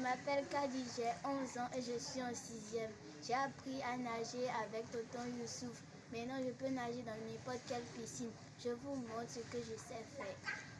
Je m'appelle Kadi, j'ai 11 ans et je suis en 6e. J'ai appris à nager avec Tonton Youssouf. Maintenant, je peux nager dans n'importe quelle piscine. Je vous montre ce que je sais faire.